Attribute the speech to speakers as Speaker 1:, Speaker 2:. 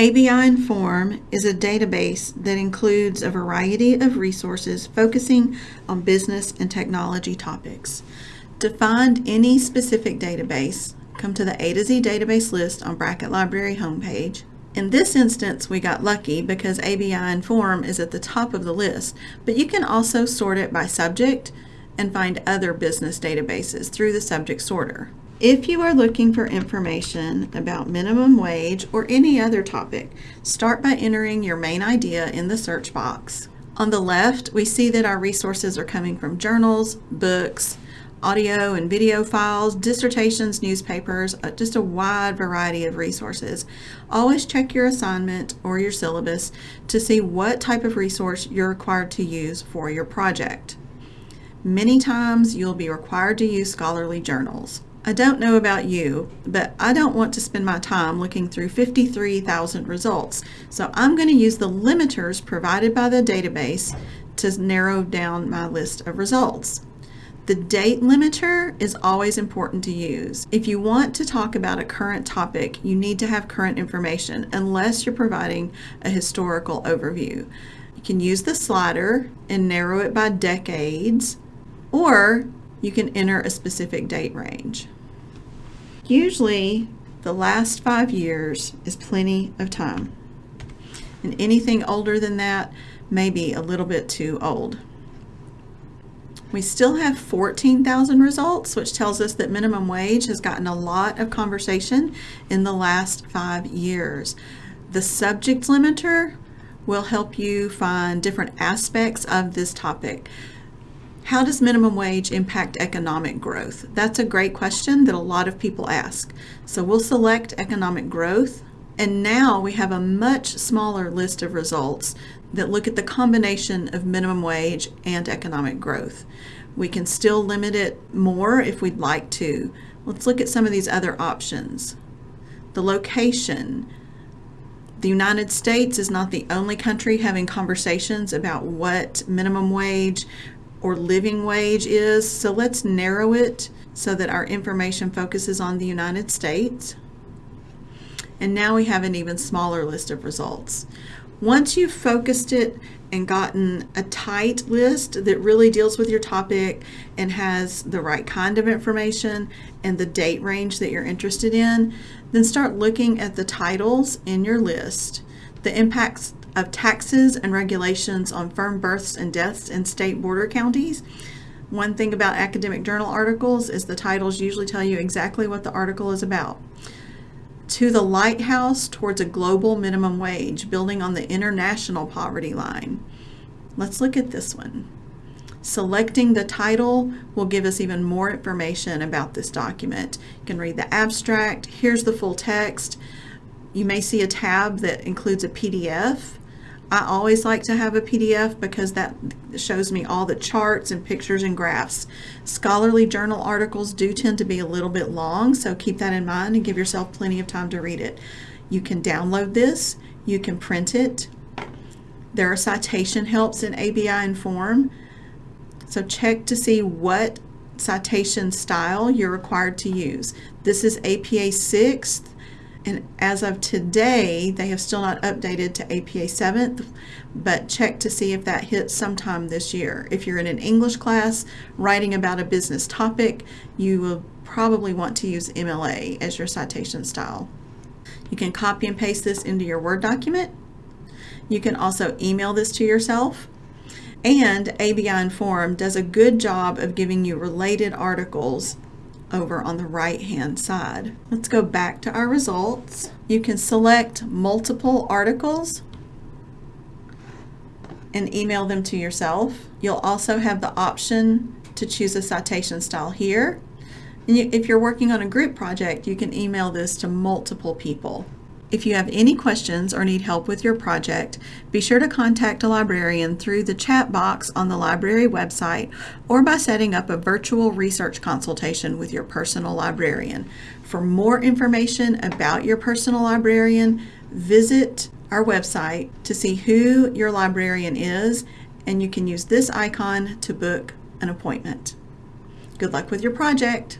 Speaker 1: ABI Inform is a database that includes a variety of resources focusing on business and technology topics. To find any specific database, come to the A to Z database list on Brackett Library homepage. In this instance, we got lucky because ABI Inform is at the top of the list, but you can also sort it by subject and find other business databases through the subject sorter. If you are looking for information about minimum wage or any other topic, start by entering your main idea in the search box. On the left, we see that our resources are coming from journals, books, audio and video files, dissertations, newspapers, uh, just a wide variety of resources. Always check your assignment or your syllabus to see what type of resource you're required to use for your project. Many times you'll be required to use scholarly journals. I don't know about you, but I don't want to spend my time looking through 53,000 results. So I'm going to use the limiters provided by the database to narrow down my list of results. The date limiter is always important to use. If you want to talk about a current topic, you need to have current information unless you're providing a historical overview. You can use the slider and narrow it by decades, or you can enter a specific date range. Usually, the last five years is plenty of time. And anything older than that may be a little bit too old. We still have 14,000 results, which tells us that minimum wage has gotten a lot of conversation in the last five years. The subject limiter will help you find different aspects of this topic. How does minimum wage impact economic growth? That's a great question that a lot of people ask. So we'll select economic growth and now we have a much smaller list of results that look at the combination of minimum wage and economic growth. We can still limit it more if we'd like to. Let's look at some of these other options. The location. The United States is not the only country having conversations about what minimum wage or living wage is, so let's narrow it so that our information focuses on the United States. And now we have an even smaller list of results. Once you've focused it and gotten a tight list that really deals with your topic and has the right kind of information and the date range that you're interested in, then start looking at the titles in your list, the impacts of taxes and regulations on firm births and deaths in state border counties. One thing about academic journal articles is the titles usually tell you exactly what the article is about to the lighthouse towards a global minimum wage, building on the international poverty line. Let's look at this one. Selecting the title will give us even more information about this document. You can read the abstract. Here's the full text. You may see a tab that includes a PDF I always like to have a PDF because that shows me all the charts and pictures and graphs. Scholarly journal articles do tend to be a little bit long, so keep that in mind and give yourself plenty of time to read it. You can download this, you can print it. There are citation helps in ABI Inform, so check to see what citation style you're required to use. This is APA 6th and as of today, they have still not updated to APA 7th, but check to see if that hits sometime this year. If you're in an English class writing about a business topic, you will probably want to use MLA as your citation style. You can copy and paste this into your Word document. You can also email this to yourself. And ABI Inform does a good job of giving you related articles over on the right hand side. Let's go back to our results. You can select multiple articles and email them to yourself. You'll also have the option to choose a citation style here. And you, if you're working on a group project, you can email this to multiple people. If you have any questions or need help with your project, be sure to contact a librarian through the chat box on the library website or by setting up a virtual research consultation with your personal librarian. For more information about your personal librarian, visit our website to see who your librarian is and you can use this icon to book an appointment. Good luck with your project.